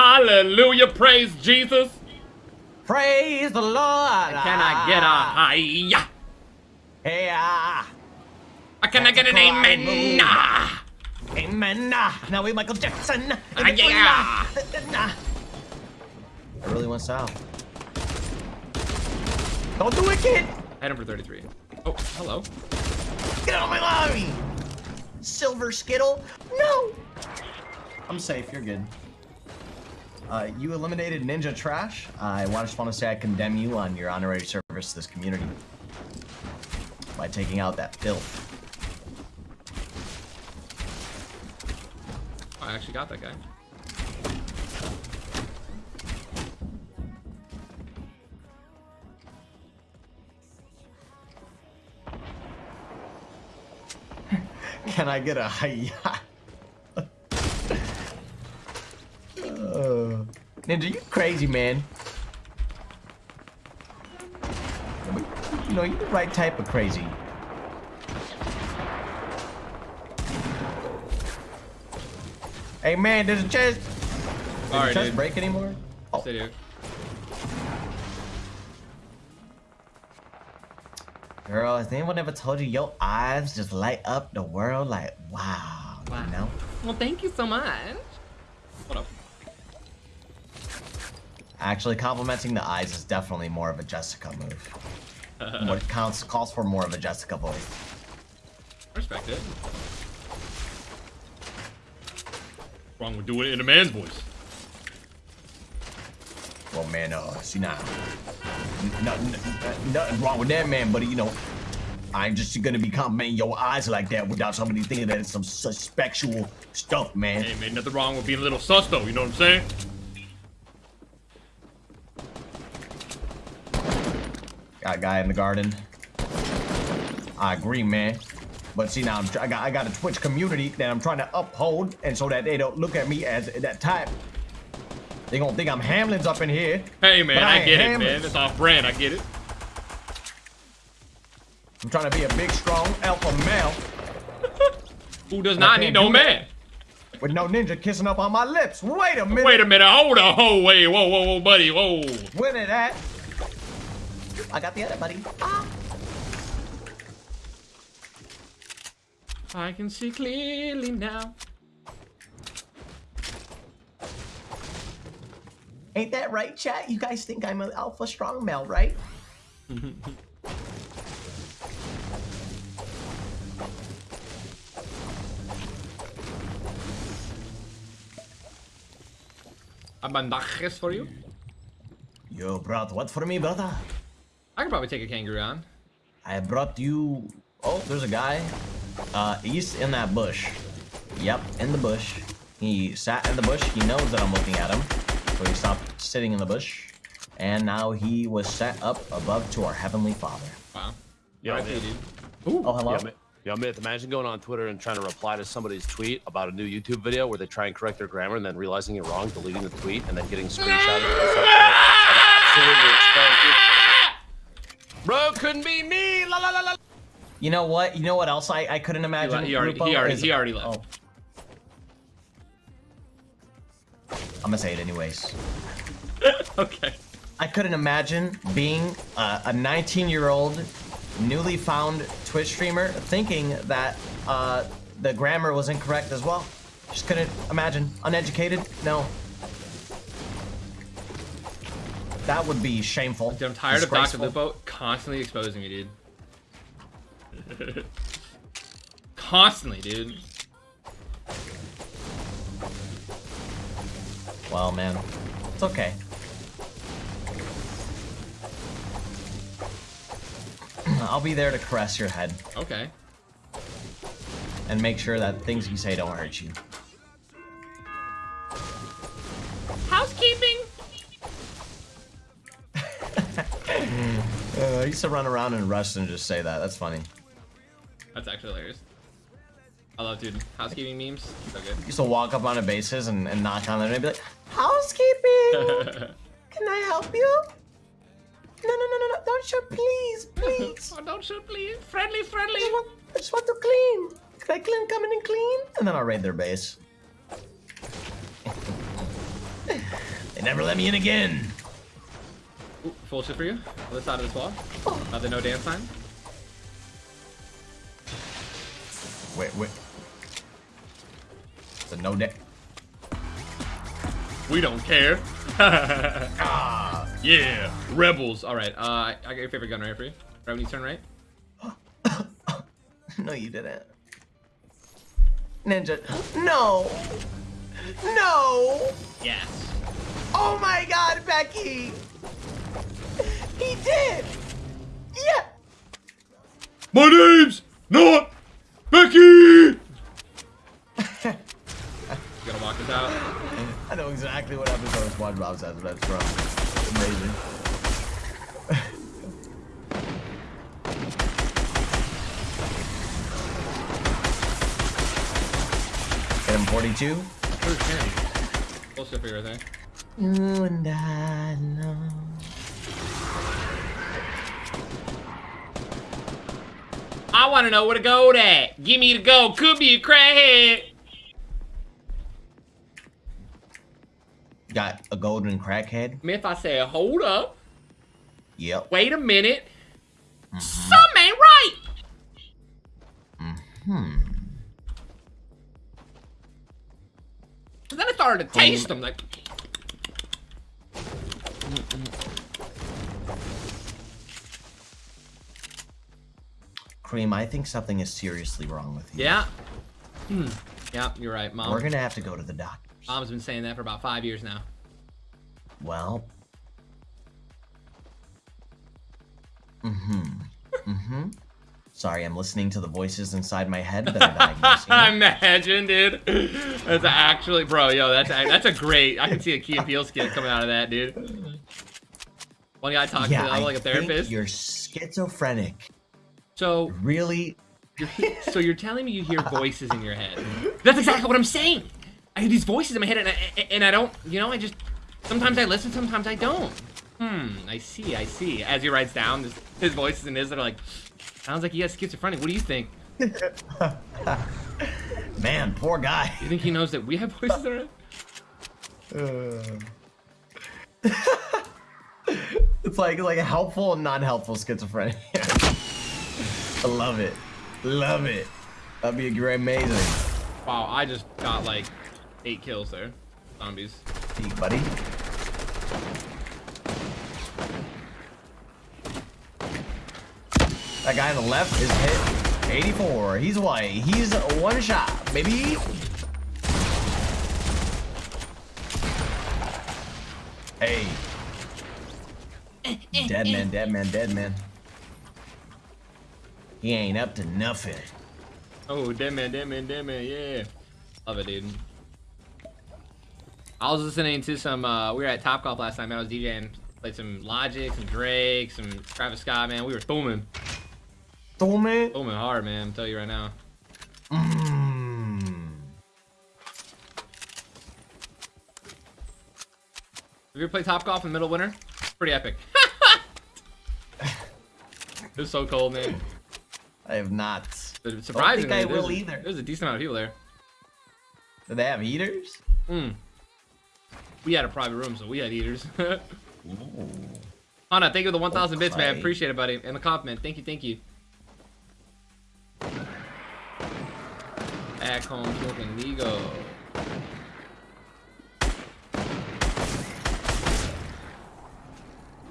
Hallelujah, praise Jesus. Praise the Lord. Can I get a high? Hey, ah. Can I get an amen? cry, Ah. Amen. Ah, Now we Michael Jackson. Ah, yeah. I really went south. Don't do it, kid. Item hit for 33. Oh, hello. Get out of my lobby. Silver Skittle. No. I'm safe. You're good. Uh, you eliminated Ninja Trash. I just want to say I condemn you on your honorary service to this community by taking out that filth. Oh, I actually got that guy. Can I get a hiya? uh, Ninja, you crazy, man. You know, you're the right type of crazy. Hey, man, there's a chest. Does Sorry, the chest dude. break anymore? Oh, Stay dude. girl, has anyone ever told you your eyes just light up the world like, wow, Wow. you know? Well, thank you so much. What up? Actually, complimenting the eyes is definitely more of a Jessica move. what counts calls for more of a Jessica voice. Respect it. Wrong with doing it in a man's voice. Well, man, uh, see now, nothing, nothing wrong with that, man. But you know, I'm just gonna be complimenting your eyes like that without somebody thinking that it's some suspectual stuff, man. Hey, man, nothing wrong with being a little sus, though. You know what I'm saying? Got a guy in the garden. I agree, man. But see now, I'm, I got I got a Twitch community that I'm trying to uphold, and so that they don't look at me as that type. They gonna think I'm Hamlin's up in here. Hey, man, I I get it, man. It's off brand. I get it. I'm trying to be a big, strong alpha male Who does not need no man? with no ninja kissing up on my lips. Wait a minute. Wait a minute. Hold on. Hold, wait. Whoa, whoa, whoa, buddy. Whoa. Where it at? I got the other buddy. Ah. I can see clearly now. Ain't that right, chat? You guys think I'm an alpha strong male, right? I have bandajes for you. You brought what for me, brother? I could probably take a kangaroo on. I brought you. Oh, there's a guy. Uh, he's in that bush. Yep, in the bush. He sat in the bush. He knows that I'm looking at him, so he stopped sitting in the bush. And now he was set up above to our heavenly Father. Wow. Yeah, RIP, man. dude. Ooh. Oh, hello. Yeah, man, yo, man, imagine going on Twitter and trying to reply to somebody's tweet about a new YouTube video where they try and correct their grammar and then realizing you're wrong, deleting the tweet, and then getting screenshotted. Absolutely exposed you. Bro, couldn't be me. La la la la. You know what? You know what else I, I couldn't imagine? he already- he already- is- he already left. Oh. I'm gonna say it anyways. okay. I couldn't imagine being uh, a 19-year-old, newly found Twitch streamer thinking that uh, the grammar was incorrect as well. Just couldn't imagine. Uneducated? No. That would be shameful. Dude, I'm tired of Dr. Lupo constantly exposing me, dude. constantly, dude. Well, man, it's okay. I'll be there to caress your head Okay. and make sure that things you say don't hurt you. Uh, I used to run around and rush and just say that. That's funny. That's actually hilarious. I love, dude. Housekeeping memes. So good. used to walk up on a basis and, and knock on them and be like, Housekeeping! Can I help you? No, no, no, no, no. Don't shoot, please, please. oh, don't shoot, please. Friendly, friendly. I just want, I just want to clean. Can I clean, come in and clean? And then I'll raid their base. They never let me in again. Ooh, full shit for you. Other side of this wall. Other no dance sign. Wait, wait. It's a no deck. We don't care. Ah. yeah, rebels. All right. Uh, I I got your favorite gun right for you. Right when you turn right. No, you didn't. Ninja. No. No. Yes. Oh my god, Becky. My name's not Becky. you gonna walk this out? I know exactly what episode of SpongeBob says that's from. Amazing. Hit him 42. Full shit for you right there. You and I know. I want to know where to go at. Give me the go. Could be a crackhead. Got a golden crackhead. If I say, hold up, Yep. wait a minute, something ain't right. Hmm. And then I started to taste them, like, Cream, I think something is seriously wrong with you. yeah. Hmm. Yeah, you're right, mom. We're gonna have to go to the doctor. Mom's been saying that for about five years now. Well. Mm-hmm. Mm-hmm. Sorry, I'm listening to the voices inside my head that are diagnosing. it. Imagine, dude. That's actually, bro, yo, that's a, that's a great. I can see a Key and Peele skit coming out of that, dude. One guy talking yeah, to I like a therapist. think you're schizophrenic. So Really? You're so you're telling me you hear voices in your head? That's exactly what I'm saying. I hear these voices in my head, and I, and I don't. You know, I just sometimes I listen, sometimes I don't. Hmm. I see. I see. As he writes down this, his voices and his that are like, sounds like he has schizophrenia. What do you think? Man, poor guy. You think he knows that we have voices in our head? It's like like a helpful and non-helpful schizophrenia. I love it. Love it. That'd be a great, amazing. Wow. I just got like eight kills there. Zombies. Hey, buddy. That guy on the left is hit 84. He's white. He's one shot, baby. Hey. Dead man, dead man, dead man. He ain't up to nothing. Oh, dead man, dead man, dead man. Yeah. Love it, dude. I was listening to some, uh, we were at Top Golf last night, man. I was DJing, played some Logic, some Drake, some Travis Scott, man. We were booming. Tome. Booming hard, man. I'm telling you right now. Mmm. Have you ever played Top Golf in the middle of winter? Pretty epic. it was so cold, man. I have not. But surprisingly, I there's will a- either. There's a decent amount of people there. Do they have eaters? Mm. We had a private room, so we had eaters. Hana, thank you for the 1,000 bits, man. Appreciate it, buddy. And the compliment. Thank you, thank you. Back home smoking Vigo.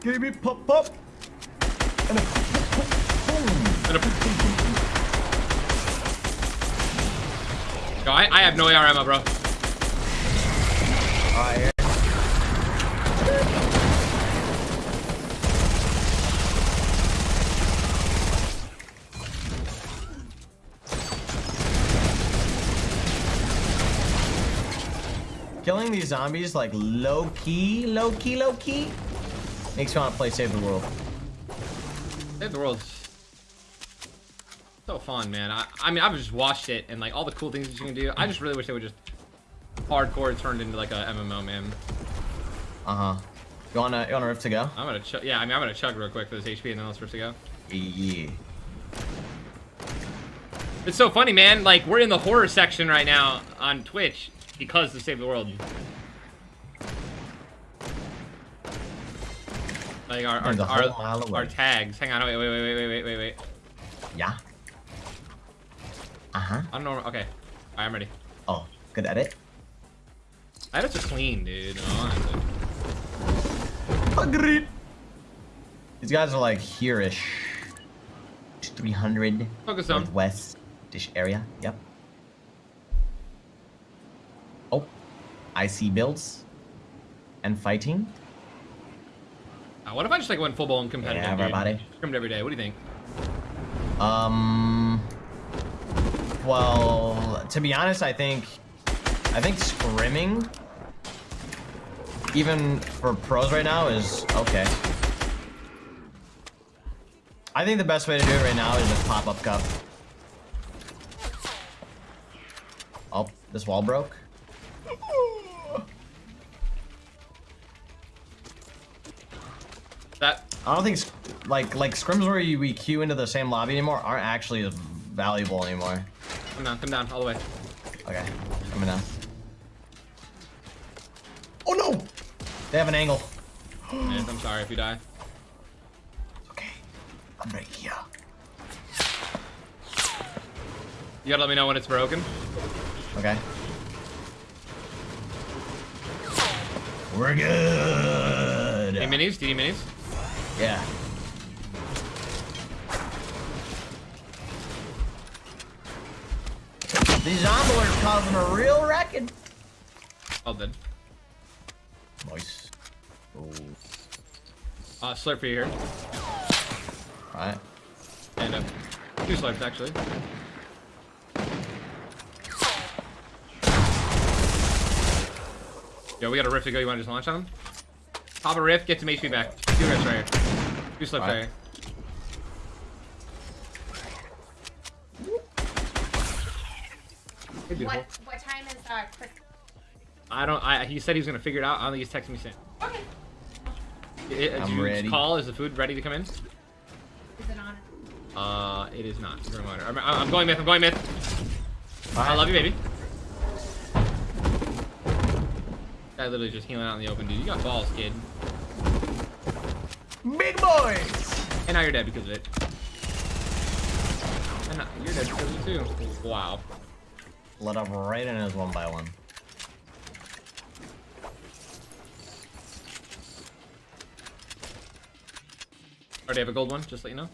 Give me pop pop. And a boom. And a- Yo, I, I have no AR ammo, bro. Killing these zombies like low key, low key, low key makes me want to play Save the World. Save the world so fun, man. I, I mean, I've just watched it and like all the cool things that you can do. I just really wish they would just hardcore turned into like a MMO, man. Uh huh. You wanna you wanna rift to go? I'm gonna chug. Yeah, I mean, I'm gonna chug real quick for this HP and then let's rift to go. Yeah. It's so funny, man. Like we're in the horror section right now on Twitch because to save the world. Like our our, our, our, tags. Hang on. Wait, wait, wait, wait, wait, wait, wait. Yeah. Uh huh. I'm normal. Okay. Alright, I'm ready. Oh, good edit. I have to clean, dude. Honestly. Agreed. These guys are like here-ish. 300 Focus northwest dish area. Yep. Oh, I see builds and fighting. Uh, what if I just like went full blown competitive? Yeah, dude? everybody. Scrimmed every day. What do you think? Um. Well, to be honest, I think, I think scrimming, even for pros right now, is okay. I think the best way to do it right now is just pop up cup. Oh, this wall broke. That I don't think like like scrims where you, we queue into the same lobby anymore aren't actually as valuable anymore. come down, come down, all the way. Okay, coming down. Oh no! They have an angle. I'm sorry if you die. Okay, I'm right here. You gotta let me know when it's broken. Okay. We're good. Any minis? Do you need minis? Yeah. These zombies are causing a real wrecking. All dead. Nice. Oh. Uh, slurp for you here. Alright. And uh, two slurps actually. Yo, we got a rift to go. You want to just launch on him? Pop a rift, get some HP back. Two rifts right here. Two slips right Alright. here. Hey, beautiful. What what time is uh Chris? I don't. I he said he was gonna figure it out. I don't think he's texting me soon. Okay. It, it, I'm ready. Call is the food ready to come in? Is it on? Uh, it is not. Just a reminder. I'm, I'm going myth. I'm going myth. I love you, baby. Guy literally just healing out in the open, dude. You got balls, kid. Big boys! And now you're dead because of it. And now you're dead because of it too. Wow. Let up right in his one by one. Already have a gold one, just let you know.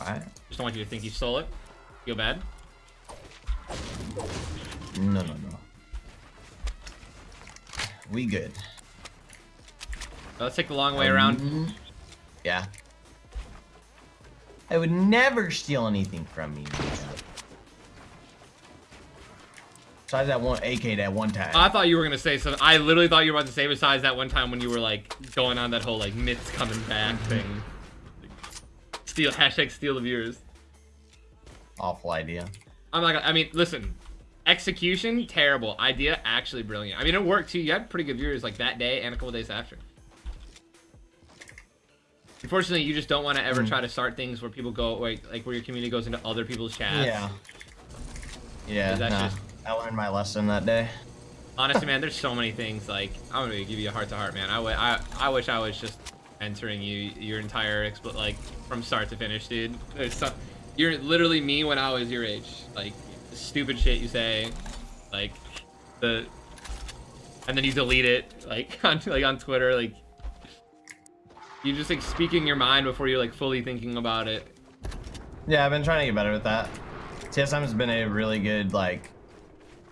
Alright. Just don't want you to think you stole it. Feel bad. No, no, no. We good. So let's take the long way around. Mhm. Yeah. I would never steal anything from you. Besides that one AK that one time. I thought you were gonna say something. I literally thought you were about to say besides that one time when you were like going on that whole like myths coming back thing. Steal hashtag steal the viewers. Awful idea. I'm like, I mean, listen, execution terrible, idea actually brilliant. I mean, it worked too. You had pretty good viewers like that day and a couple days after. Unfortunately, you just don't want to ever Mm. try to start things where people go like, like where your community goes into other people's chats. Yeah. Yeah, That's nah. just- I learned my lesson that day. Honestly, man, there's so many things. Like, I'm gonna give you a heart to heart, man. I, w- I, I wish I was just entering you your entire like from start to finish, dude. Some, you're literally me when I was your age. Like, the stupid shit you say, like the, and then you delete it, like on like on Twitter, like you're just like speaking your mind before you're like fully thinking about it. Yeah, I've been trying to get better with that. TSM has been a really good, like,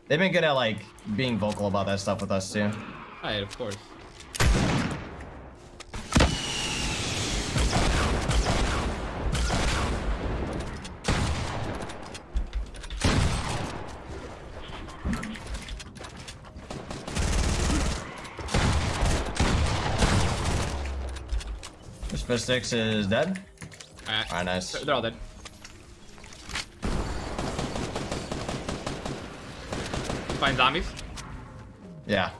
they've been good at, like, being vocal about that stuff with us, too. Right, of course. This Fishstix is dead. Alright, Alright, nice. they're all dead. Find zombies. Yeah.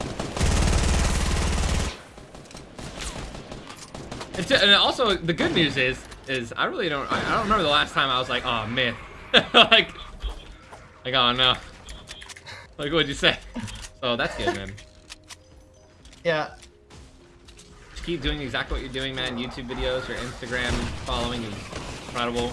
It's, and also, the good news is, is I really don't, I, I don't remember the last time I was like, oh, man, like, like, oh, no. Like, what'd you say? So that's good, man. Yeah. keep doing exactly what you're doing, man. YouTube videos, your Instagram following is incredible.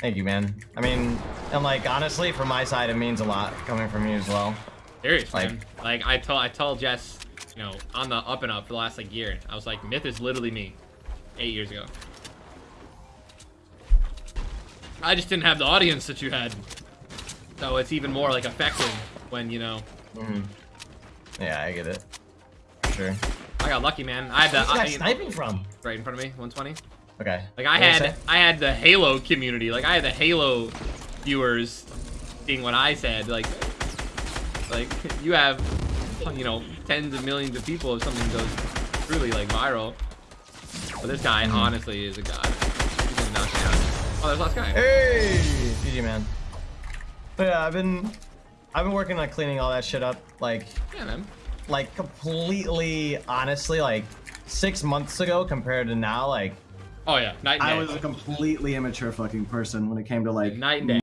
Thank you, man. I mean, and like honestly, from my side, it means a lot coming from you as well. Seriously, Like- man. Like I told I told Jess, you know, on the up and up for the last like year, I was like, Myth is literally me, eight years ago. I just didn't have the audience that you had, so it's even more like effective when you know. Mhm. Yeah, I get it. For sure. I got lucky, man. I had the Where's that I, sniping from? right in front of me, 120. Okay. Like I What had? I had the Halo community. Like I had the Halo viewers seeing what I said. Like like you have you know tens of millions of people if something goes truly like viral. But this guy Mhm. honestly is a god. He's gonna knock me. Oh, there's last guy. Hey, GG man. But yeah, I've been, I've been working on cleaning all that shit up. Like, Yeah, man. like completely, honestly, like six months ago compared to now, like Oh yeah, night. I was a completely immature fucking person when it came to like night and day.